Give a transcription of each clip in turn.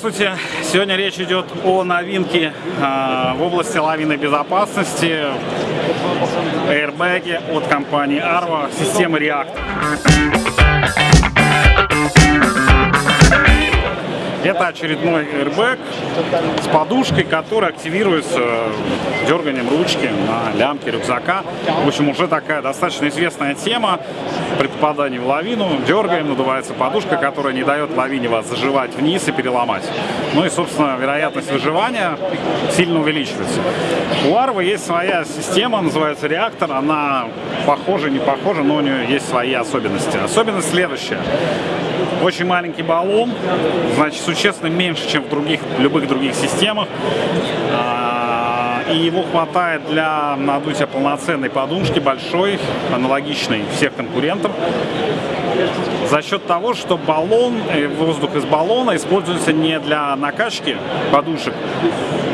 Здравствуйте! Сегодня речь идет о новинке э, в области лавинной безопасности аэрбэге от компании Arva системы React. Это очередной airbag с подушкой, которая активируется дерганием ручки на лямке рюкзака. В общем, уже такая достаточно известная тема. При попадании в лавину дергаем, надувается подушка, которая не дает лавине вас заживать вниз и переломать. Ну и, собственно, вероятность выживания сильно увеличивается. У Арвы есть своя система, называется реактор. Она похожа, не похожа, но у нее есть свои особенности. Особенность следующая. Очень маленький баллон, значит, существенно меньше, чем в других, любых других системах. А, и его хватает для надутия полноценной подушки, большой, аналогичной всех конкурентов. За счет того, что баллон, э, воздух из баллона используется не для накачки подушек,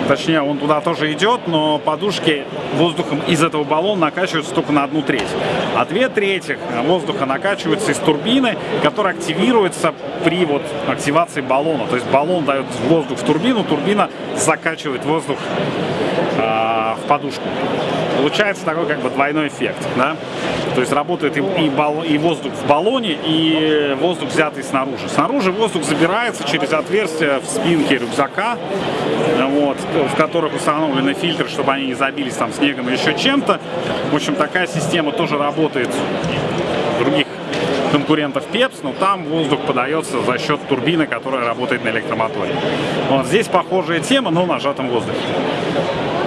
точнее он туда тоже идет, но подушки воздухом из этого баллона накачиваются только на одну треть. А две трети воздуха накачиваются из турбины, которая активируется при вот активации баллона. То есть баллон дает воздух в турбину, турбина закачивает воздух э, в подушку. Получается такой как бы двойной эффект. Да? То есть работает и, и, бал, и воздух в баллоне, и воздух взятый снаружи. Снаружи воздух забирается через отверстие в спинке рюкзака, вот, в которых установлены фильтры, чтобы они не забились там снегом или еще чем-то. В общем, такая система тоже работает других конкурентов Пепс, но там воздух подается за счет турбины, которая работает на электромоторе. Вот здесь похожая тема, но на сжатом воздухе.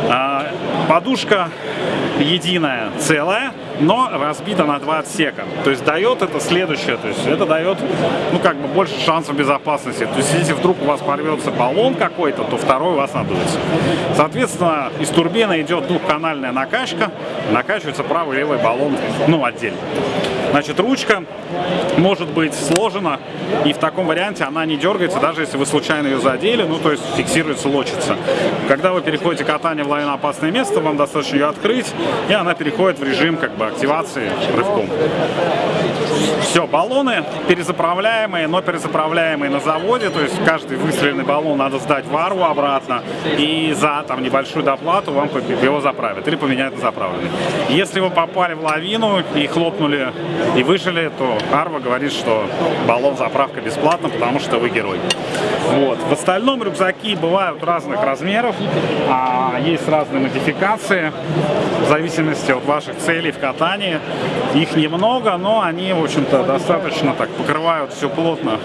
А, подушка единая, целая, но разбита на два отсека. То есть дает это следующее, то есть это дает, ну как бы больше шансов безопасности. То есть если вдруг у вас порвется баллон какой-то, то второй у вас надуется. Соответственно, из турбины идет двухканальная накачка, накачивается правый и левый баллон, ну отдельно. Значит, ручка может быть сложена, и в таком варианте она не дергается, даже если вы случайно ее задели, ну, то есть фиксируется, лочится. Когда вы переходите катание в лавиноопасное место, вам достаточно ее открыть, и она переходит в режим как бы активации рывком. Все, баллоны перезаправляемые, но перезаправляемые на заводе, то есть каждый выстреленный баллон надо сдать в ару обратно, и за там небольшую доплату вам его заправят или поменяют на заправленный. Если вы попали в лавину и хлопнули и выжили, то Арва говорит, что баллон заправка бесплатна, потому что вы герой. Вот. В остальном рюкзаки бывают разных размеров, а есть разные модификации в зависимости от ваших целей в катании. Их немного, но они, в общем-то, достаточно так покрывают все плотно,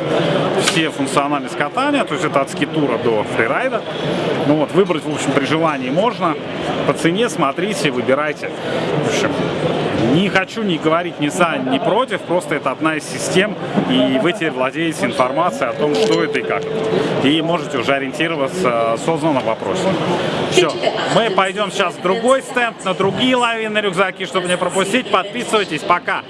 все функциональность катания, то есть это от скитура до фрирайда. Ну вот, выбрать, в общем, при желании можно. По цене смотрите, выбирайте. В общем, не хочу ни говорить ни за, ни против, просто это одна из систем, и вы теперь владеете информацией о том, что это и как. И можете уже ориентироваться осознанно в вопросе. Все, мы пойдем сейчас в другой стенд, на другие лавины рюкзаки, чтобы не пропустить. Подписывайтесь, пока!